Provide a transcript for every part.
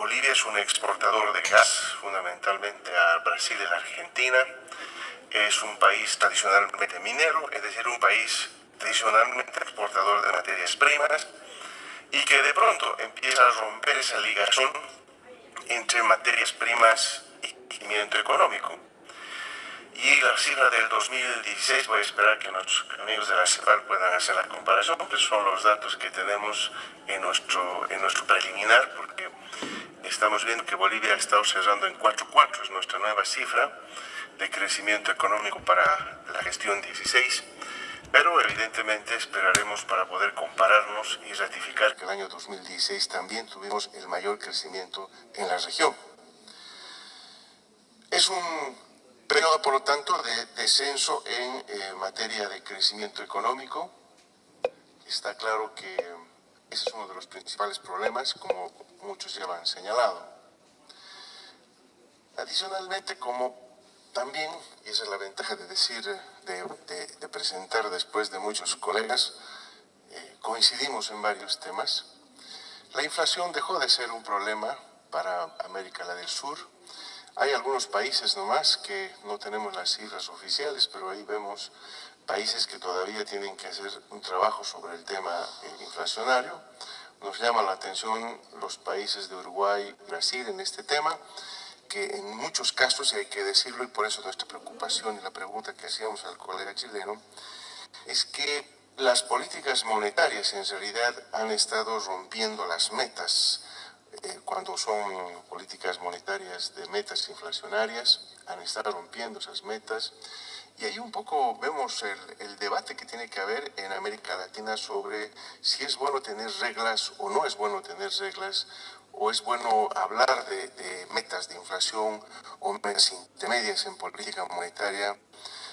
Bolivia es un exportador de gas, fundamentalmente a Brasil y a Argentina. Es un país tradicionalmente minero, es decir, un país tradicionalmente exportador de materias primas y que de pronto empieza a romper esa ligación entre materias primas y crecimiento económico. Y la cifra del 2016, voy a esperar que nuestros amigos de la CEPAL puedan hacer la comparación, porque son los datos que tenemos en nuestro, en nuestro preliminar, porque estamos viendo que Bolivia ha estado cerrando en 4.4, es nuestra nueva cifra de crecimiento económico para la gestión 16, pero evidentemente esperaremos para poder compararnos y ratificar que el año 2016 también tuvimos el mayor crecimiento en la región. Es un periodo, por lo tanto, de descenso en eh, materia de crecimiento económico. Está claro que ese es uno de los principales problemas, como muchos ya han señalado. Adicionalmente, como también, y esa es la ventaja de decir, de, presentar después de muchos colegas, eh, coincidimos en varios temas, la inflación dejó de ser un problema para América del Sur, hay algunos países nomás que no tenemos las cifras oficiales, pero ahí vemos países que todavía tienen que hacer un trabajo sobre el tema eh, inflacionario. Nos llama la atención los países de Uruguay y Brasil en este tema, que en muchos casos, y hay que decirlo, y por eso nuestra preocupación y la pregunta que hacíamos al colega chileno, es que las políticas monetarias en realidad han estado rompiendo las metas eh, cuando son políticas monetarias de metas inflacionarias, han estado rompiendo esas metas. Y ahí un poco vemos el, debate que tiene que haber en América Latina sobre si es bueno tener reglas o no es bueno tener reglas, o es bueno hablar de, de metas de inflación o metas intermedias en política monetaria,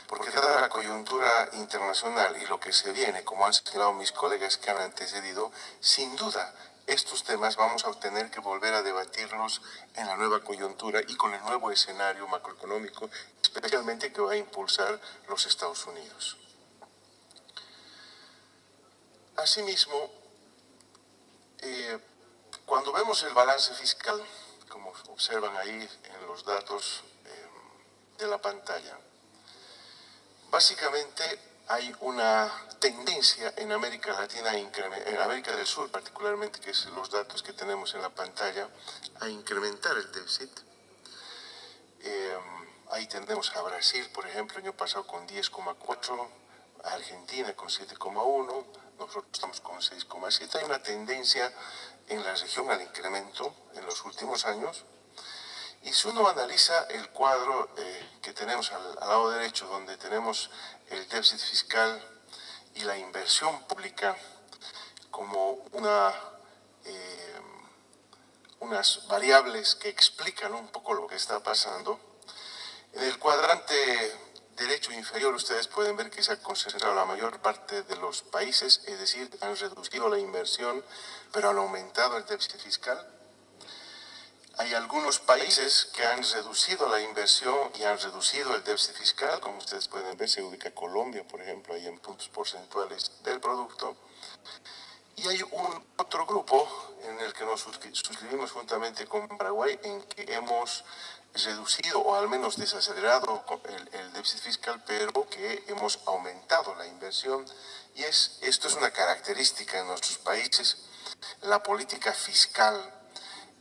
porque dada la coyuntura internacional y lo que se viene, como han señalado mis colegas que han antecedido, sin duda estos temas vamos a tener que volver a debatirlos en la nueva coyuntura y con el nuevo escenario macroeconómico, especialmente que va a impulsar los Estados Unidos. Asimismo, eh, cuando vemos el balance fiscal, como observan ahí en los datos eh, de la pantalla, básicamente hay una tendencia en América Latina, en América del Sur particularmente, que es los datos que tenemos en la pantalla, a incrementar el déficit. Eh, ahí tenemos a Brasil, por ejemplo, el año pasado con 10,4, a Argentina con 7,1, nosotros estamos con 6,7. Hay una tendencia en la región al incremento en los últimos años. Y si uno analiza el cuadro eh, que tenemos al, lado derecho, donde tenemos el déficit fiscal y la inversión pública como una, eh, unas variables que explican un poco lo que está pasando, en el cuadrante derecho inferior ustedes pueden ver que se ha concentrado la mayor parte de los países, es decir, han reducido la inversión, pero han aumentado el déficit fiscal. Hay algunos países que han reducido la inversión y han reducido el déficit fiscal, como ustedes pueden ver, se ubica Colombia, por ejemplo, ahí en puntos porcentuales del producto. Y hay un otro grupo en el que nos suscribimos juntamente con Paraguay, en que hemos reducido o al menos desacelerado el, el, déficit fiscal, pero que hemos aumentado la inversión. Y es, esto es una característica en nuestros países. La política fiscal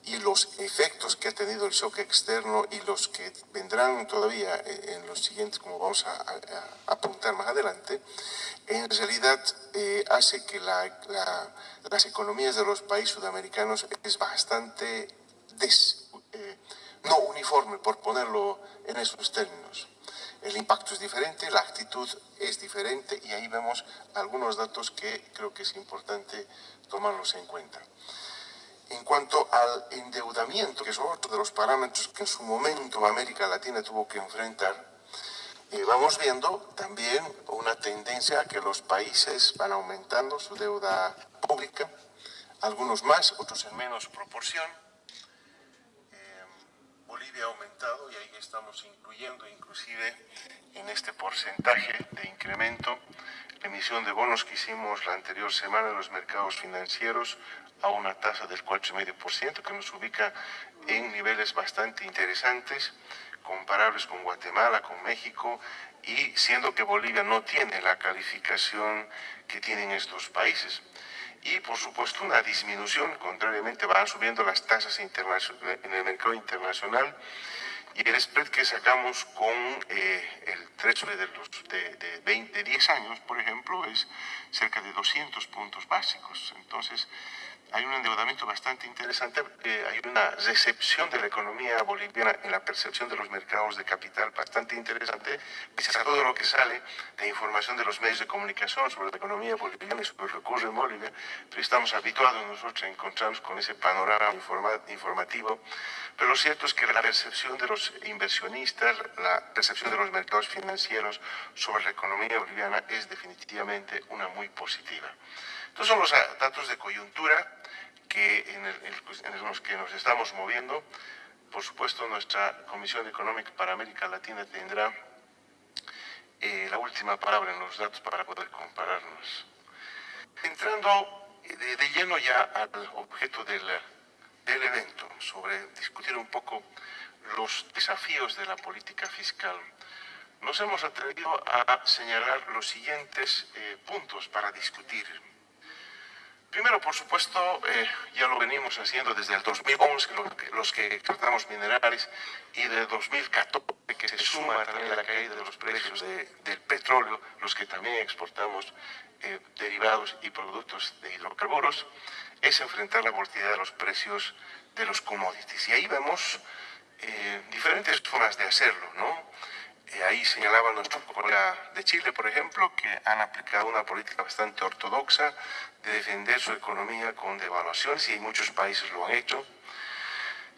y los efectos que ha tenido el shock externo y los que vendrán todavía en los siguientes, como vamos a, apuntar más adelante, en realidad eh, hace que las economías de los países sudamericanos es bastante eh, no uniforme, por ponerlo en esos términos. El impacto es diferente, la actitud es diferente y ahí vemos algunos datos que creo que es importante tomarlos en cuenta. En cuanto al endeudamiento, que es otro de los parámetros que en su momento América Latina tuvo que enfrentar, eh, vamos viendo también una tendencia a que los países van aumentando su deuda pública, algunos más, otros en menos proporción. Eh, Bolivia ha aumentado y ahí estamos incluyendo inclusive en este porcentaje de incremento la emisión de bonos que hicimos la anterior semana en los mercados financieros a una tasa del 4,5%, que nos ubica en niveles bastante interesantes, comparables con Guatemala, con México, y siendo que Bolivia no tiene la calificación que tienen estos países. Y por supuesto una disminución, contrariamente van subiendo las tasas en el mercado internacional y el spread que sacamos con eh, el treasury de, los, de, 20, 10 años, por ejemplo, es cerca de 200 puntos básicos. Entonces, hay un endeudamiento bastante interesante, hay una recepción de la economía boliviana en la percepción de los mercados de capital bastante interesante, pese a todo lo que sale de información de los medios de comunicación sobre la economía boliviana y sobre lo que ocurre en Bolivia, pero estamos habituados nosotros a encontrarnos con ese panorama informativo, pero lo cierto es que la percepción de los inversionistas, la percepción de los mercados financieros sobre la economía boliviana es definitivamente una muy positiva. Estos son los datos de coyuntura que en, los que nos estamos moviendo. Por supuesto, nuestra Comisión Económica para América Latina tendrá eh, la última palabra en los datos para poder compararnos. Entrando de, lleno ya al objeto del, del evento, sobre discutir un poco los desafíos de la política fiscal, nos hemos atrevido a señalar los siguientes eh, puntos para discutir Primero, por supuesto, eh, ya lo venimos haciendo desde el 2011, los que, exportamos minerales, y de 2014, que se suma también la caída de los precios del petróleo, los que también exportamos eh, derivados y productos de hidrocarburos, es enfrentar la volatilidad de los precios de los commodities. Y ahí vemos eh, diferentes formas de hacerlo, ¿no? Ahí señalaba nuestro colega de Chile, por ejemplo, que han aplicado una política bastante ortodoxa de defender su economía con devaluaciones y muchos países lo han hecho.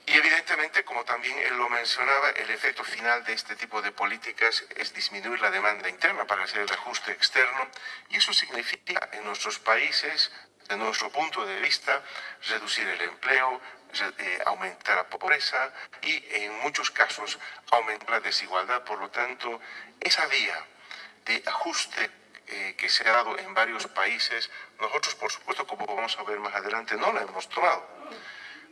Y evidentemente, como también él lo mencionaba, el efecto final de este tipo de políticas es disminuir la demanda interna para hacer el ajuste externo y eso significa en nuestros países, de nuestro punto de vista, reducir el empleo, eh, aumentar la pobreza y en muchos casos aumentar la desigualdad. Por lo tanto, esa vía de ajuste eh, que se ha dado en varios países, nosotros por supuesto, como vamos a ver más adelante, no la hemos tomado.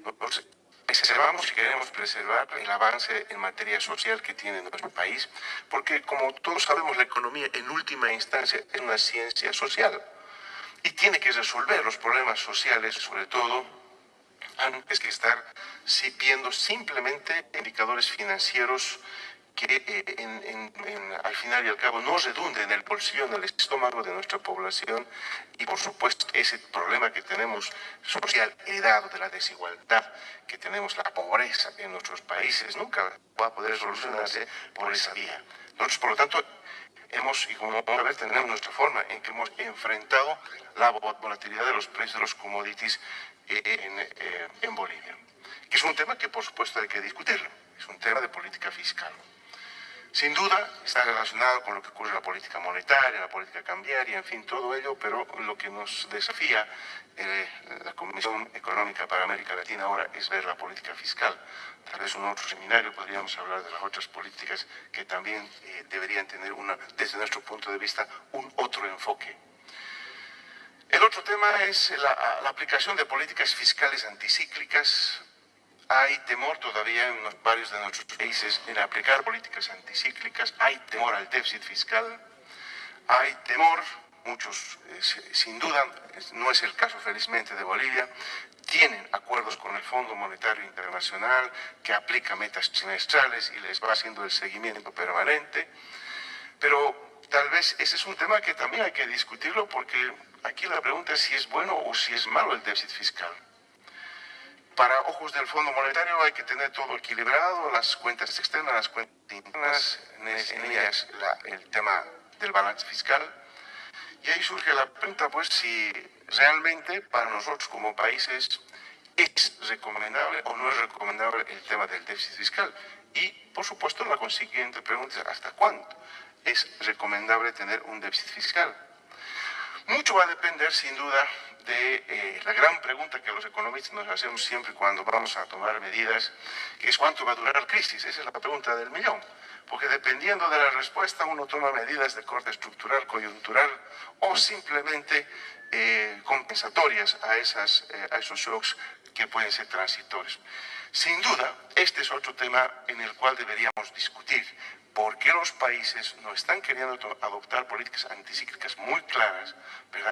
Nosotros preservamos y queremos preservar el avance en materia social que tiene nuestro país, porque como todos sabemos, la economía en última instancia es una ciencia social y tiene que resolver los problemas sociales, sobre todo antes que estar viendo simplemente indicadores financieros que eh, al final y al cabo no redunden en el bolsillo, en el estómago de nuestra población y por supuesto ese problema que tenemos social heredado de la desigualdad, que tenemos la pobreza en nuestros países, nunca va a poder solucionarse por esa vía. Nosotros, por lo tanto, hemos, y como vamos a ver, tenemos nuestra forma en que hemos enfrentado la volatilidad de los precios de los commodities eh, eh, en, Bolivia, que es un tema que por supuesto hay que discutirlo, es un tema de política fiscal. Sin duda está relacionado con lo que ocurre en la política monetaria, la política cambiaria, en fin, todo ello, pero lo que nos desafía eh, la Comisión Económica para América Latina ahora es ver la política fiscal. Tal vez en otro seminario podríamos hablar de las otras políticas que también deberían tener, una, desde nuestro punto de vista, un otro enfoque. El otro tema es la, aplicación de políticas fiscales anticíclicas. Hay temor todavía en varios de nuestros países en aplicar políticas anticíclicas, hay temor al déficit fiscal, hay temor, muchos eh, sin duda, no es el caso felizmente de Bolivia, tienen acuerdos con el Fondo Monetario Internacional que aplica metas trimestrales y les va haciendo el seguimiento permanente, pero tal vez ese es un tema que también hay que discutirlo porque Aquí la pregunta es si es bueno o si es malo el déficit fiscal. Para ojos del Fondo Monetario hay que tener todo equilibrado, las cuentas externas, las cuentas internas, en ellas el tema del balance fiscal. Y ahí surge la pregunta, pues, si realmente para nosotros como países es recomendable o no es recomendable el tema del déficit fiscal. Y, por supuesto, la consiguiente pregunta es, ¿hasta cuándo es recomendable tener un déficit fiscal? Mucho va a depender, sin duda, de eh, la gran pregunta que los economistas nos hacemos siempre cuando vamos a tomar medidas, que es cuánto va a durar la crisis. Esa es la pregunta del millón. porque dependiendo de la respuesta uno toma medidas de corte estructural, coyuntural o simplemente eh, compensatorias eh, a esos shocks que pueden ser transitorios. Sin duda, este es otro tema en el cual deberíamos discutir por qué los países no están queriendo adoptar políticas anticíclicas muy claras,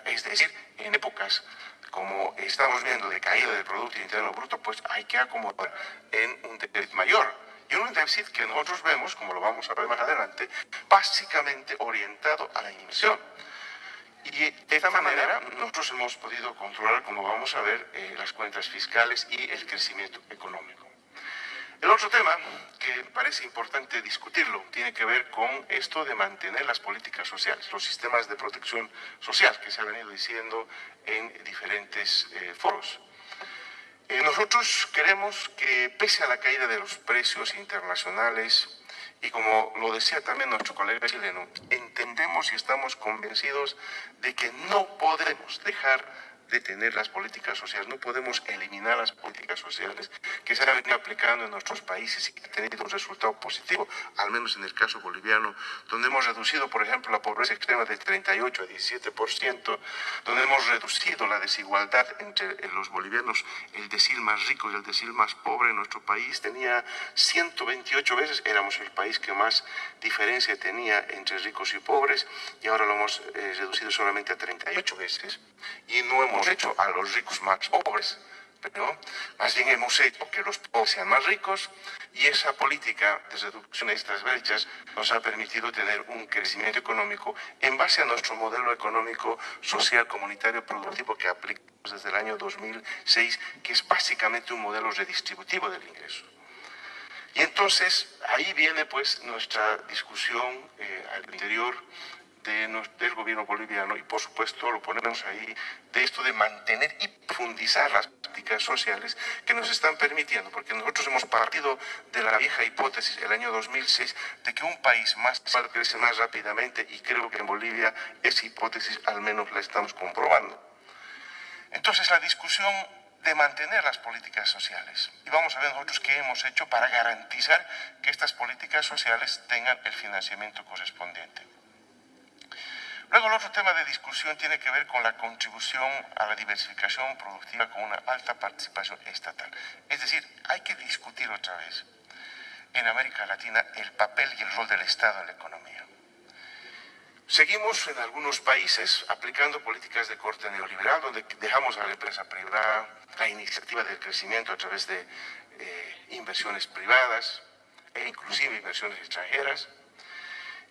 es decir, en épocas como estamos viendo de caída del Producto Interno Bruto, pues hay que acomodar en un déficit mayor. Y un déficit que nosotros vemos, como lo vamos a ver más adelante, básicamente orientado a la inversión. Y de esta manera nosotros hemos podido controlar, como vamos a ver, eh, las cuentas fiscales y el crecimiento económico. El otro tema que parece importante discutirlo tiene que ver con esto de mantener las políticas sociales, los sistemas de protección social que se ha venido diciendo en diferentes eh, foros. Eh, nosotros queremos que pese a la caída de los precios internacionales, y como lo decía también nuestro colega chileno, entendemos y estamos convencidos de que no podemos dejar de tener las políticas sociales, no podemos eliminar las políticas sociales que se han venido aplicando en nuestros países y que han tenido un resultado positivo, al menos en el caso boliviano, donde hemos reducido, por ejemplo, la pobreza extrema de 38 a 17%, donde hemos reducido la desigualdad entre los bolivianos, el decil más rico y el decil más pobre en nuestro país tenía 128 veces, éramos el país que más diferencia tenía entre ricos y pobres, y ahora lo hemos eh, reducido solamente a 38 veces, y no hemos hemos hecho a los ricos más pobres, pero más bien hemos hecho que los pobres sean más ricos y esa política de reducción de estas brechas nos ha permitido tener un crecimiento económico en base a nuestro modelo económico, social, comunitario, productivo que aplicamos desde el año 2006, que es básicamente un modelo redistributivo del ingreso. Y entonces ahí viene pues nuestra discusión eh, al interior del gobierno boliviano y por supuesto lo ponemos ahí de esto de mantener y profundizar las prácticas sociales que nos están permitiendo, porque nosotros hemos partido de la vieja hipótesis del año 2006 de que un país más crece más rápidamente y creo que en Bolivia esa hipótesis al menos la estamos comprobando. Entonces la discusión de mantener las políticas sociales. Y vamos a ver nosotros qué hemos hecho para garantizar que estas políticas sociales tengan el financiamiento correspondiente. Luego el otro tema de discusión tiene que ver con la contribución a la diversificación productiva con una alta participación estatal. Es decir, hay que discutir otra vez en América Latina el papel y el rol del Estado en la economía. Seguimos en algunos países aplicando políticas de corte neoliberal, donde dejamos a la empresa privada la iniciativa del crecimiento a través de eh, inversiones privadas e inclusive inversiones extranjeras.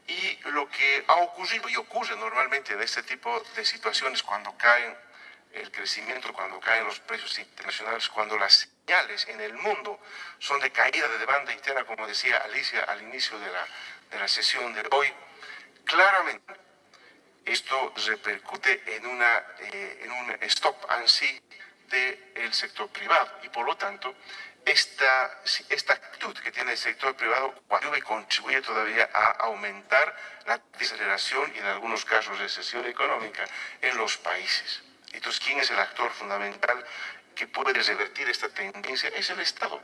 Y lo que ha ocurrido y ocurre normalmente en este tipo de situaciones cuando caen el crecimiento, cuando caen los precios internacionales, cuando las señales en el mundo son de caída de demanda interna, como decía Alicia al inicio de la, de la sesión de hoy, claramente esto repercute en, una, eh, en un stop and see del sector privado. Y por lo tanto esta, actitud que tiene el sector privado y contribuye todavía a aumentar la desaceleración y en algunos casos recesión económica en los países. Entonces, ¿quién es el actor fundamental que puede revertir esta tendencia? Es el Estado.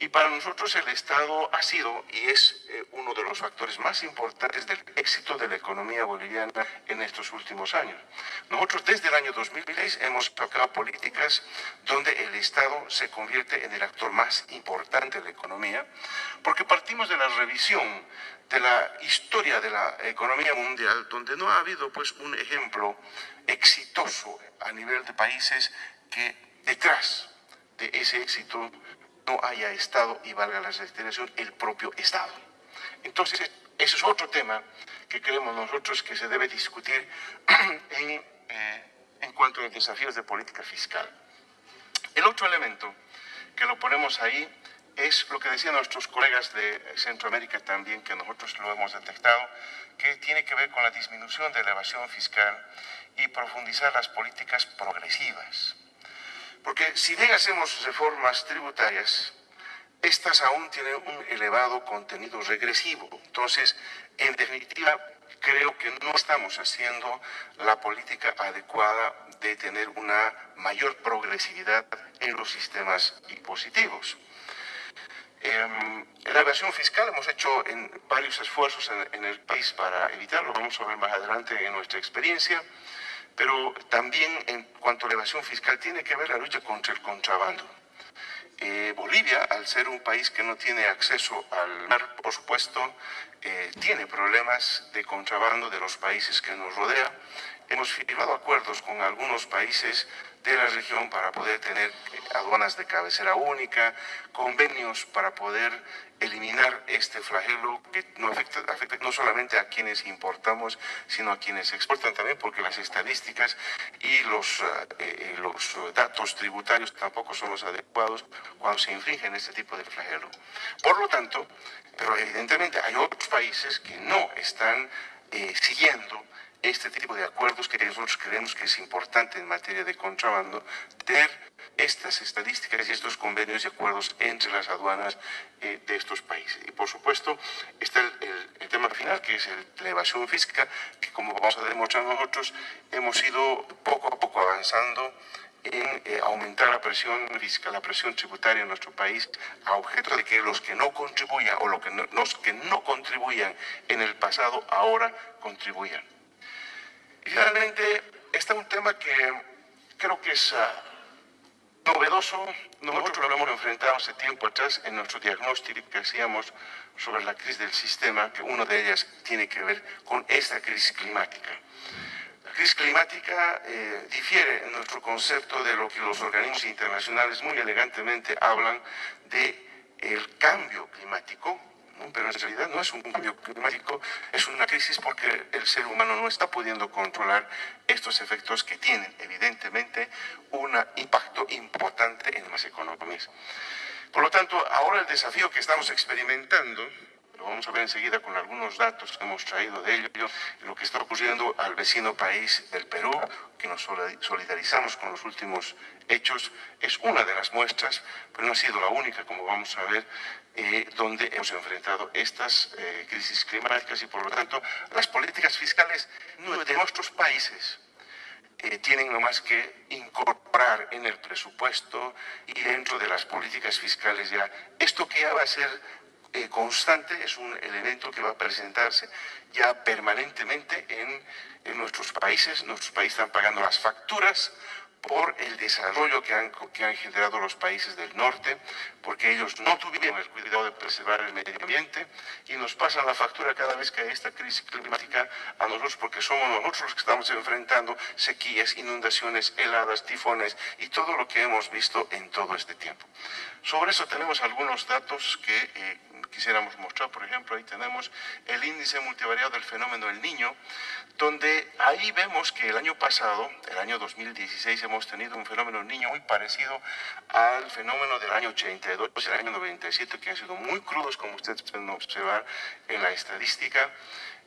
Y para nosotros el Estado ha sido y es eh, uno de los factores más importantes del éxito de la economía boliviana en estos últimos años. Nosotros desde el año 2006 hemos tocado políticas donde el Estado se convierte en el actor más importante de la economía, porque partimos de la revisión de la historia de la economía mundial, donde no ha habido pues un ejemplo exitoso a nivel de países que detrás de ese éxito no haya Estado y valga la reiteración, el propio Estado. Entonces, ese es otro tema que creemos nosotros que se debe discutir en, eh, en cuanto a los desafíos de política fiscal. El otro elemento que lo ponemos ahí es lo que decían nuestros colegas de Centroamérica también, que nosotros lo hemos detectado, que tiene que ver con la disminución de la evasión fiscal y profundizar las políticas progresivas. Porque si bien hacemos reformas tributarias, estas aún tienen un elevado contenido regresivo. Entonces, en definitiva, creo que no estamos haciendo la política adecuada de tener una mayor progresividad en los sistemas impositivos. Em, la evasión fiscal hemos hecho en varios esfuerzos en, el país para evitarlo, vamos a ver más adelante en nuestra experiencia, pero también en cuanto a la evasión fiscal tiene que ver la lucha contra el contrabando. Eh, Bolivia, al ser un país que no tiene acceso al mar, por supuesto, eh, tiene problemas de contrabando de los países que nos rodean. Hemos firmado acuerdos con algunos países de la región para poder tener eh, aduanas de cabecera única, convenios para poder eliminar este flagelo que no afecta, no solamente a quienes importamos, sino a quienes exportan también, porque las estadísticas y los, eh, eh, los datos tributarios tampoco son los adecuados cuando se infringen este tipo de flagelo. Por lo tanto, pero evidentemente hay otros países que no están siguiendo este tipo de acuerdos que nosotros creemos que es importante en materia de contrabando, tener estas estadísticas y estos convenios y acuerdos entre las aduanas eh, de estos países. Y por supuesto está el, tema final, que es la evasión fiscal, que como vamos a demostrar nosotros, hemos ido poco a poco avanzando en eh, aumentar la presión fiscal, la presión tributaria en nuestro país, a objeto de que los que no contribuyan o los que los que no contribuyan en el pasado ahora contribuyan. Y finalmente, está un tema que creo que es ah, novedoso. Nosotros lo hemos enfrentado hace tiempo atrás en nuestro diagnóstico que hacíamos sobre la crisis del sistema, que una de ellas tiene que ver con esta crisis climática. La crisis climática eh, difiere en nuestro concepto de lo que los organismos internacionales muy elegantemente hablan de el cambio climático, pero en realidad no es un cambio climático, es una crisis porque el ser humano no está pudiendo controlar estos efectos que tienen evidentemente un impacto importante en las economías. Por lo tanto, ahora el desafío que estamos experimentando lo vamos a ver enseguida con algunos datos que hemos traído de ello, lo que está ocurriendo al vecino país del Perú, que nos solidarizamos con los últimos hechos, es una de las muestras, pero no ha sido la única, como vamos a ver, eh, donde hemos enfrentado estas eh, crisis climáticas y por lo tanto las políticas fiscales de nuestros países eh, tienen nomás que incorporar en el presupuesto y dentro de las políticas fiscales ya. Esto que ya va a ser eh, constante, es un elemento que va a presentarse ya permanentemente en, en nuestros países. Nuestros países están pagando las facturas por el desarrollo que han, que han generado los países del norte, porque ellos no tuvieron el cuidado de preservar el medio ambiente y nos pasan la factura cada vez que hay esta crisis climática a nosotros, porque somos nosotros los que estamos enfrentando sequías, inundaciones, heladas, tifones y todo lo que hemos visto en todo este tiempo. Sobre eso tenemos algunos datos que eh, quisiéramos mostrar, por ejemplo, ahí tenemos el índice multivariado del fenómeno del niño, donde ahí vemos que el año pasado, el año 2016, hemos tenido un fenómeno niño muy parecido al fenómeno del año 82 y el año 97, que han sido muy crudos, como ustedes pueden observar en la estadística,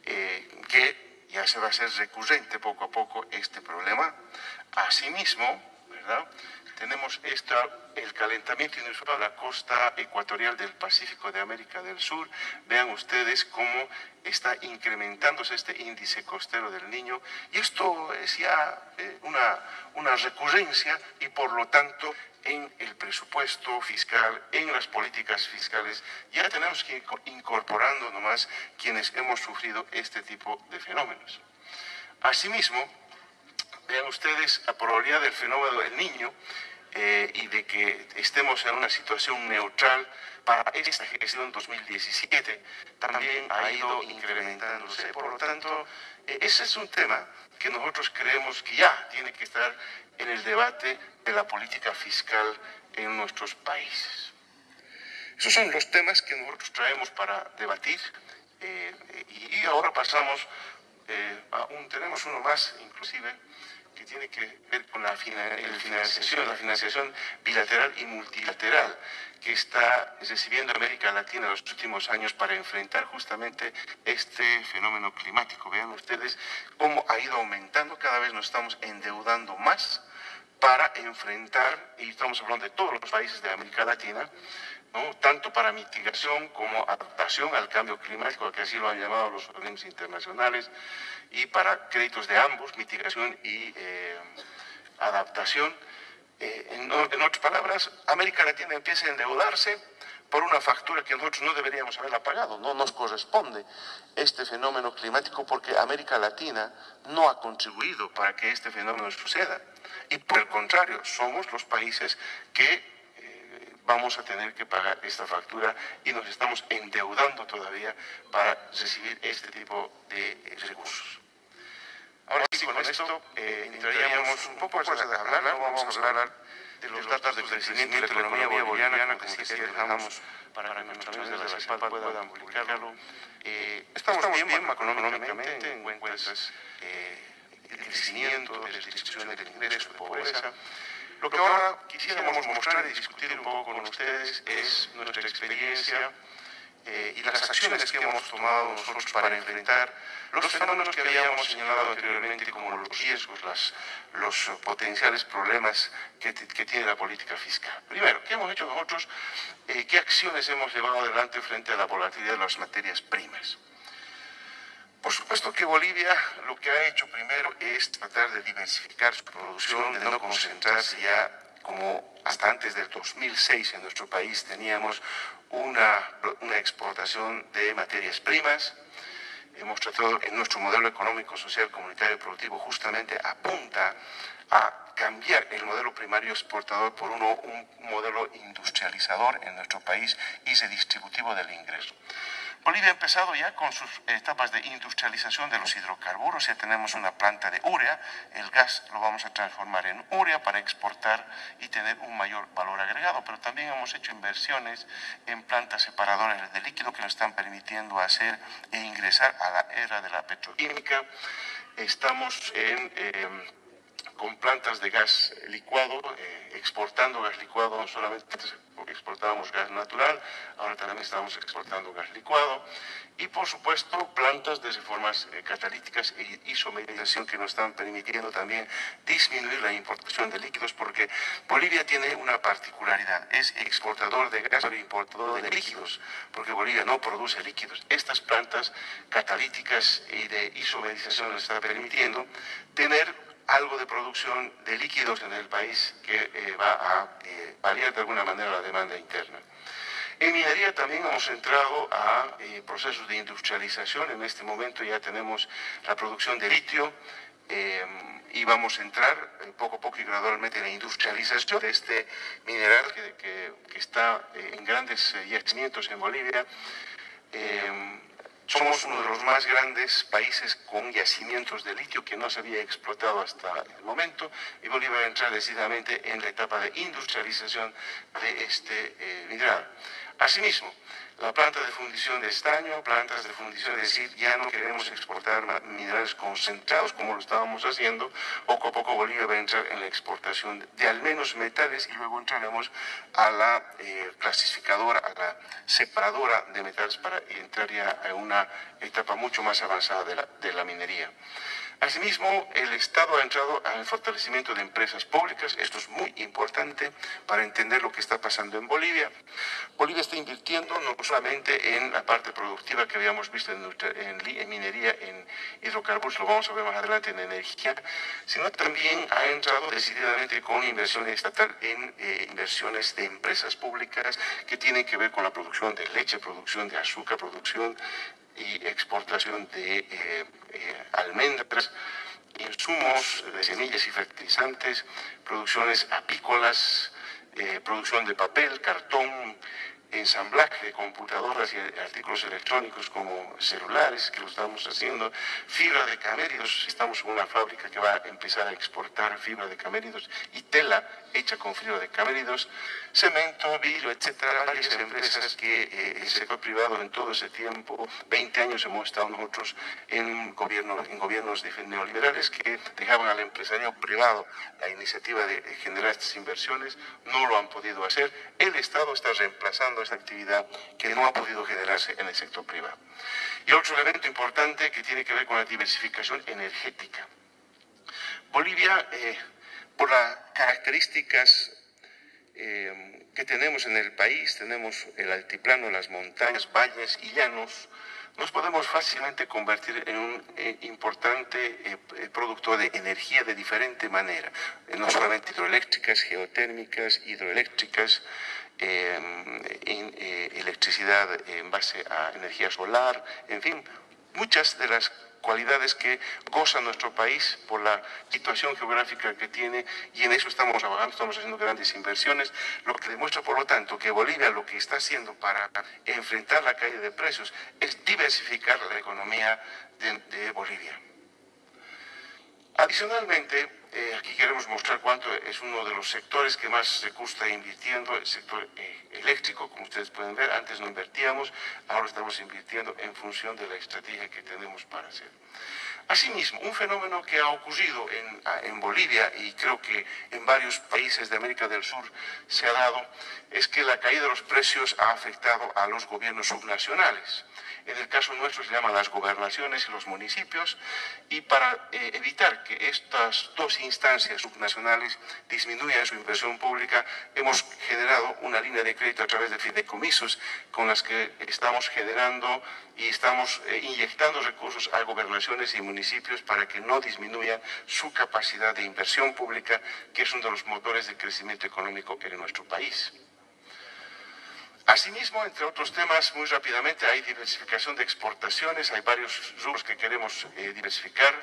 eh, que ya se va a hacer recurrente poco a poco este problema. Asimismo, ¿verdad? Tenemos esta, el calentamiento inusual de la costa ecuatorial del Pacífico de América del Sur. Vean ustedes cómo está incrementándose este índice costero del niño y esto es ya eh, una, una recurrencia y por lo tanto en el presupuesto fiscal, en las políticas fiscales, ya tenemos que ir incorporando nomás quienes hemos sufrido este tipo de fenómenos. Asimismo, vean ustedes la probabilidad del fenómeno del niño eh, y de que estemos en una situación neutral para esta gestión 2017 también ha ido incrementándose. Por lo tanto, eh, ese es un tema que nosotros creemos que ya tiene que estar en el debate de la política fiscal en nuestros países. Esos son los temas que nosotros traemos para debatir eh, y, ahora pasamos a un, tenemos uno más inclusive, tiene que ver con la financiación, la financiación bilateral y multilateral que está recibiendo América Latina en los últimos años para enfrentar justamente este fenómeno climático. Vean ustedes cómo ha ido aumentando, cada vez nos estamos endeudando más para enfrentar, y estamos hablando de todos los países de América Latina, tanto para mitigación como adaptación al cambio climático, que así lo han llamado los organismos internacionales, y para créditos de ambos, mitigación y eh, adaptación. Eh, en, otras palabras, América Latina empieza a endeudarse por una factura que nosotros no deberíamos haberla pagado. No nos corresponde este fenómeno climático porque América Latina no ha contribuido para que este fenómeno suceda. Y por el contrario, somos los países que eh, vamos a tener que pagar esta factura y nos estamos endeudando todavía para recibir este tipo de recursos. Ahora sí, con esto eh, entraríamos un poco a hablar, no vamos a hablar de los datos de crecimiento de la economía boliviana, como que dejamos para que nuestros amigos de la CEPAL puedan publicarlo. Eh, estamos, bien macroeconómicamente en cuentas eh, el crecimiento, de distribución del ingreso, de pobreza. Lo que ahora quisiéramos mostrar y discutir un poco con ustedes es nuestra experiencia eh, y las acciones que hemos tomado nosotros para enfrentar los fenómenos que habíamos señalado anteriormente como los riesgos, las, los potenciales problemas que, que, tiene la política fiscal. Primero, ¿qué hemos hecho nosotros? Eh, ¿Qué acciones hemos llevado adelante frente a la volatilidad de las materias primas? Por supuesto que Bolivia lo que ha hecho primero es tratar de diversificar su producción, de no concentrarse ya como hasta antes del 2006 en nuestro país teníamos una, una exportación de materias primas. Hemos tratado en nuestro modelo económico, social, comunitario y productivo justamente apunta a cambiar el modelo primario exportador por uno, un modelo industrializador en nuestro país y redistributivo del ingreso. Bolivia ha empezado ya con sus etapas de industrialización de los hidrocarburos, ya tenemos una planta de urea, el gas lo vamos a transformar en urea para exportar y tener un mayor valor agregado, pero también hemos hecho inversiones en plantas separadoras de líquido que nos están permitiendo hacer e ingresar a la era de la petroquímica. Estamos en... Eh, con plantas de gas licuado, eh, exportando gas licuado, no solamente exportábamos gas natural, ahora también estamos exportando gas licuado, y por supuesto plantas de reformas eh, catalíticas e isomerización que nos están permitiendo también disminuir la importación de líquidos, porque Bolivia tiene una particularidad, es exportador de gas, pero importador de líquidos, porque Bolivia no produce líquidos. Estas plantas catalíticas y de isomerización nos están permitiendo tener algo de producción de líquidos en el país que eh, va a eh, variar de alguna manera la demanda interna. En minería también hemos entrado a eh, procesos de industrialización. En este momento ya tenemos la producción de litio y vamos a entrar poco a poco y gradualmente en la industrialización de este mineral que está en grandes yacimientos en Bolivia. Somos uno de los más grandes países con yacimientos de litio que no se había explotado hasta el momento y Bolivia va a entrar decididamente en la etapa de industrialización de este eh, mineral. Asimismo, la planta de fundición de estaño, plantas de fundición, es decir, ya no queremos exportar minerales concentrados como lo estábamos haciendo, poco a poco Bolivia va a entrar en la exportación de, al menos metales y luego entraremos a la eh, clasificadora, a la separadora de metales para entrar ya a una etapa mucho más avanzada de la, de la minería. Asimismo, el Estado ha entrado al fortalecimiento de empresas públicas. Esto es muy importante para entender lo que está pasando en Bolivia. Bolivia está invirtiendo no solamente en la parte productiva que habíamos visto en, minería, en hidrocarburos, lo vamos a ver más adelante en energía, sino también ha entrado decididamente con inversión estatal en eh, inversiones de empresas públicas que tienen que ver con la producción de leche, producción de azúcar, producción y exportación de eh, eh, almendras, insumos de semillas y fertilizantes, producciones apícolas, eh, producción de papel, cartón, ensamblaje de computadoras y artículos electrónicos como celulares, que lo estamos haciendo, fibra de caméridos, estamos en una fábrica que va a empezar a exportar fibra de caméridos y tela hecha con fibra de caméridos, cemento, vidrio, etcétera, varias empresas que eh, el sector privado en todo ese tiempo, 20 años hemos estado nosotros en, gobierno, en gobiernos neoliberales que dejaban al empresario privado la iniciativa de generar estas inversiones, no lo han podido hacer, el Estado está reemplazando esta actividad que no ha podido generarse en el sector privado. Y otro elemento importante que tiene que ver con la diversificación energética. Bolivia, eh, por las características eh, que tenemos en el país, tenemos el altiplano, las montañas, valles y llanos, nos podemos fácilmente convertir en un eh, importante eh, productor de energía de diferente manera, no solamente hidroeléctricas, geotérmicas, hidroeléctricas, eh, electricidad en base a energía solar, en fin, muchas de las cualidades que goza nuestro país por la situación geográfica que tiene y en eso estamos trabajando, estamos haciendo grandes inversiones, lo que demuestra por lo tanto que Bolivia lo que está haciendo para enfrentar la caída de precios es diversificar la economía de, Bolivia. Adicionalmente, eh, aquí queremos mostrar cuánto es uno de los sectores que más recursos está invirtiendo, el sector eh, eléctrico, como ustedes pueden ver, antes no invertíamos, ahora estamos invirtiendo en función de la estrategia que tenemos para hacer. Asimismo, un fenómeno que ha ocurrido en, en, Bolivia y creo que en varios países de América del Sur se ha dado, es que la caída de los precios ha afectado a los gobiernos subnacionales. En el caso nuestro se llaman las gobernaciones y los municipios y para eh, evitar que estas dos instancias subnacionales disminuyan su inversión pública hemos generado una línea de crédito a través de fideicomisos con las que estamos generando y estamos eh, inyectando recursos a gobernaciones y municipios para que no disminuyan su capacidad de inversión pública que es uno de los motores de crecimiento económico en nuestro país. Asimismo, entre otros temas, muy rápidamente, hay diversificación de exportaciones, hay varios rubros que queremos eh, diversificar,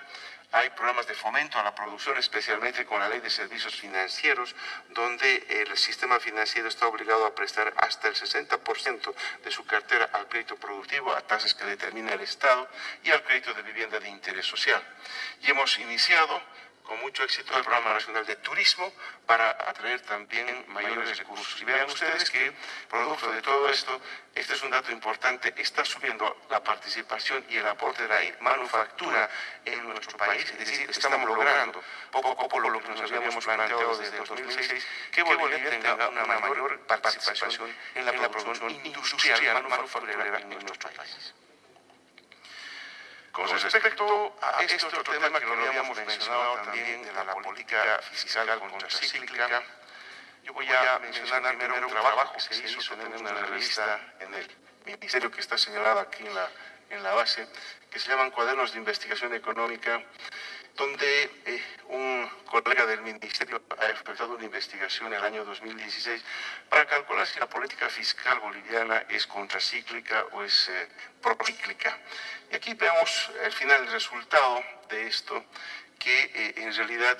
hay programas de fomento a la producción, especialmente con la ley de servicios financieros, donde el sistema financiero está obligado a prestar hasta el 60% de su cartera al crédito productivo a tasas que determina el Estado y al crédito de vivienda de interés social. Y hemos iniciado con mucho éxito el Programa Nacional de Turismo para atraer también mayores recursos. Y vean ustedes que, producto de todo esto, este es un dato importante, está subiendo la participación y el aporte de la manufactura en nuestro país, es decir, estamos logrando poco a poco lo que nos habíamos planteado desde 2006, que Bolivia tenga una mayor participación en la producción industrial manufacturera en nuestro país. Con respecto a este otro tema que lo habíamos mencionado también de la política fiscal contracíclica, yo voy a mencionar primero un trabajo que se hizo, tenemos una revista en el ministerio que está señalada aquí en la, en la base, que se llaman Cuadernos de Investigación Económica, donde eh, un colega del ministerio ha efectuado una investigación en el año 2016 para calcular si la política fiscal boliviana es contracíclica o es eh, procíclica. Y aquí vemos el final el resultado de esto, que eh, en realidad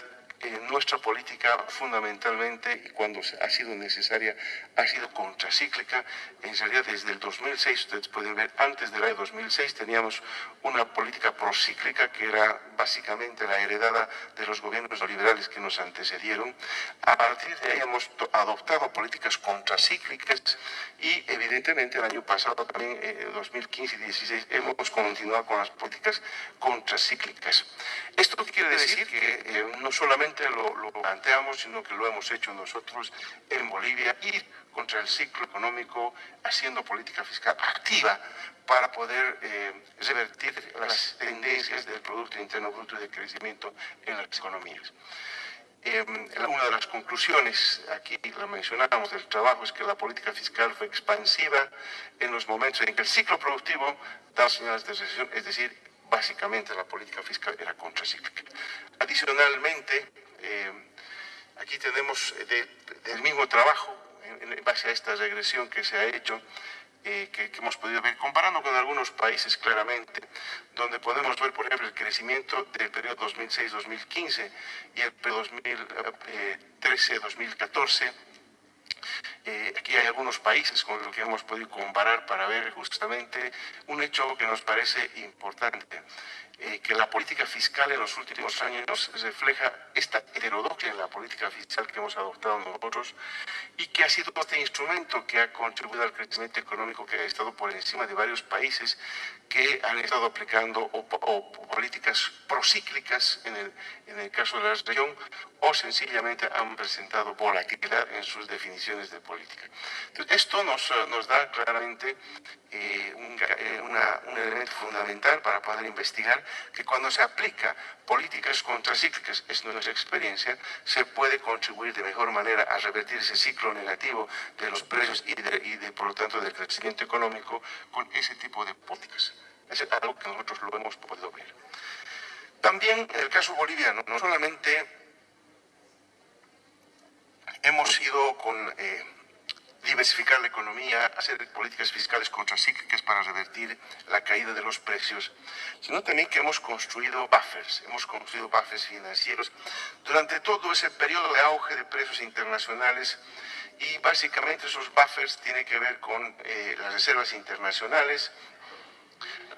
nuestra política fundamentalmente, y cuando ha sido necesaria, ha sido contracíclica. En realidad, desde el 2006, ustedes pueden ver, antes del año 2006 teníamos una política procíclica que era básicamente la heredada de los gobiernos liberales que nos antecedieron. A partir de ahí hemos adoptado políticas contracíclicas y evidentemente el año pasado, también en 2015 y 2016, hemos continuado con las políticas contracíclicas. Esto quiere decir que eh, no solamente lo, planteamos, sino que lo hemos hecho nosotros en Bolivia, ir contra el ciclo económico haciendo política fiscal activa para poder eh, revertir las tendencias del Producto Interno Bruto de crecimiento en las economías. Em, una de las conclusiones, aquí la mencionamos del trabajo, es que la política fiscal fue expansiva en los momentos en que el ciclo productivo da señales de recesión, es decir, básicamente la política fiscal era contracíclica. Adicionalmente, eh, aquí tenemos del mismo trabajo, en, base a esta regresión que se ha hecho, eh, que, hemos podido ver, comparando con algunos países claramente, donde podemos ver, por ejemplo, el crecimiento del periodo 2006-2015 y el periodo 2013-2014, aquí hay algunos países con los que hemos podido comparar para ver justamente un hecho que nos parece importante. Eh, que la política fiscal en los últimos años refleja esta heterodoxia en la política fiscal que hemos adoptado nosotros y que ha sido este instrumento que ha contribuido al crecimiento económico que ha estado por encima de varios países que han estado aplicando políticas procíclicas en el, caso de la región o sencillamente han presentado volatilidad en sus definiciones de política. esto nos, nos da claramente eh, un, eh, un elemento fundamental para poder investigar que cuando se aplica políticas contracíclicas, es nuestra experiencia, se puede contribuir de mejor manera a revertir ese ciclo negativo de los precios y, por lo tanto del crecimiento económico con ese tipo de políticas. Es algo que nosotros lo hemos podido ver. También en el caso boliviano, no solamente hemos ido con... Eh, diversificar la economía, hacer políticas fiscales contracíclicas para revertir la caída de los precios, sino también que hemos construido buffers, hemos construido buffers financieros durante todo ese periodo de auge de precios internacionales y básicamente esos buffers tienen que ver con eh, las reservas internacionales,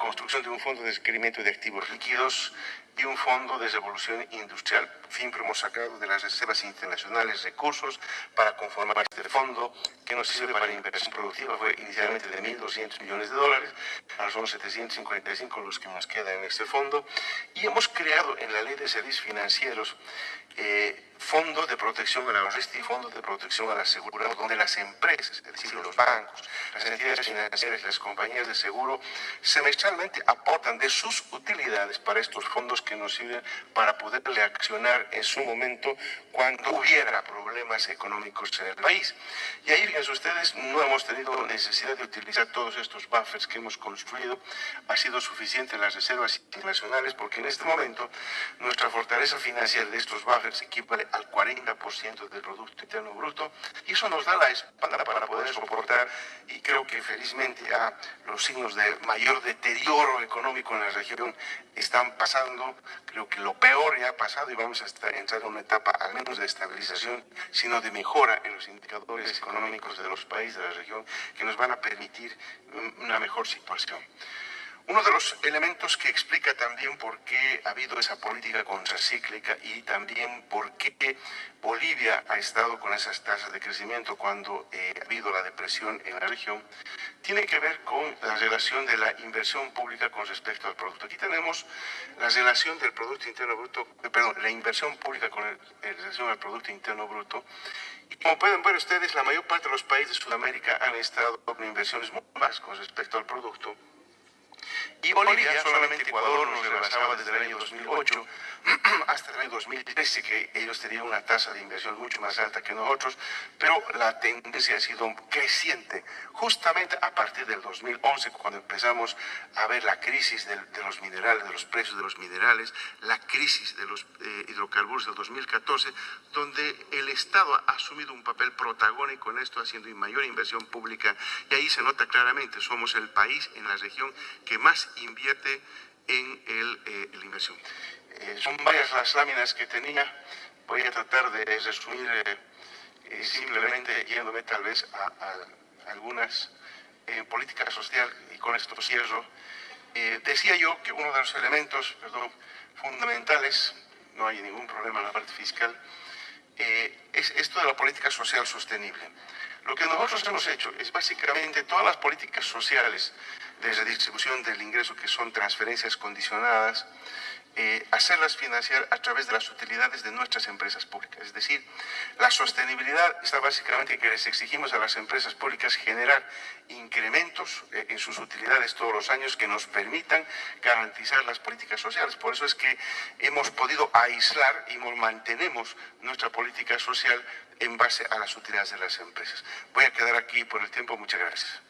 construcción de un fondo de requerimiento de activos líquidos y un fondo de revolución industrial. Siempre hemos sacado de las reservas internacionales recursos para conformar este fondo que nos sirve para inversión productiva. Fue inicialmente de 1.200 millones de dólares, ahora son 755 los que nos quedan en este fondo. Y hemos creado en la ley de servicios financieros eh, fondo de protección a la y fondo de protección a la seguridad, donde las empresas, es decir, los bancos, las entidades financieras, las compañías de seguro, semestralmente aportan de sus utilidades para estos fondos que nos sirven para poderle accionar en su momento cuando hubiera problemas económicos en el país. Y ahí, fíjense ustedes, no hemos tenido necesidad de utilizar todos estos buffers que hemos construido. Ha sido suficiente las reservas internacionales porque en este momento nuestra fortaleza financiera de estos buffers equivale al 40% del Producto Interno Bruto y eso nos da la espalda para poder soportar y creo que felizmente a los signos de mayor deterioro económico en la región están pasando, creo que lo peor ya ha pasado y vamos a entrar en una etapa al menos de estabilización, sino de mejora en los indicadores económicos de los países de la región que nos van a permitir una mejor situación. Uno de los elementos que explica también por qué ha habido esa política contracíclica y también por qué Bolivia ha estado con esas tasas de crecimiento cuando eh, ha habido la depresión en la región, tiene que ver con la relación de la inversión pública con respecto al producto. Aquí tenemos la relación del Producto Interno Bruto, eh, perdón, la inversión pública con el, relación al Producto Interno Bruto. Y como pueden ver ustedes, la mayor parte de los países de Sudamérica han estado con inversiones muy más con respecto al producto. Y Bolivia, solamente Ecuador nos rebasaba desde el año 2008 hasta el año 2013, que ellos tenían una tasa de inversión mucho más alta que nosotros, pero la tendencia ha sido creciente, justamente a partir del 2011, cuando empezamos a ver la crisis de, los minerales, de los precios de los minerales, la crisis de los eh, hidrocarburos del 2014, donde el Estado ha asumido un papel protagónico en esto, haciendo mayor inversión pública, y ahí se nota claramente, somos el país en la región que más invierte en el, eh, la inversión. Eh, son varias las láminas que tenía, voy a tratar de resumir eh, simplemente yéndome tal vez a, algunas en política social y con esto cierro. decía yo que uno de los elementos perdón, fundamentales, no hay ningún problema en la parte fiscal, es esto de la política social sostenible. Lo que nosotros hemos hecho es básicamente todas las políticas sociales de redistribución del ingreso, que son transferencias condicionadas, eh, hacerlas financiar a través de las utilidades de nuestras empresas públicas. Es decir, la sostenibilidad está básicamente en que les exigimos a las empresas públicas generar incrementos eh, en sus utilidades todos los años que nos permitan garantizar las políticas sociales. Por eso es que hemos podido aislar y mantenemos nuestra política social en base a las utilidades de las empresas. Voy a quedar aquí por el tiempo. Muchas gracias.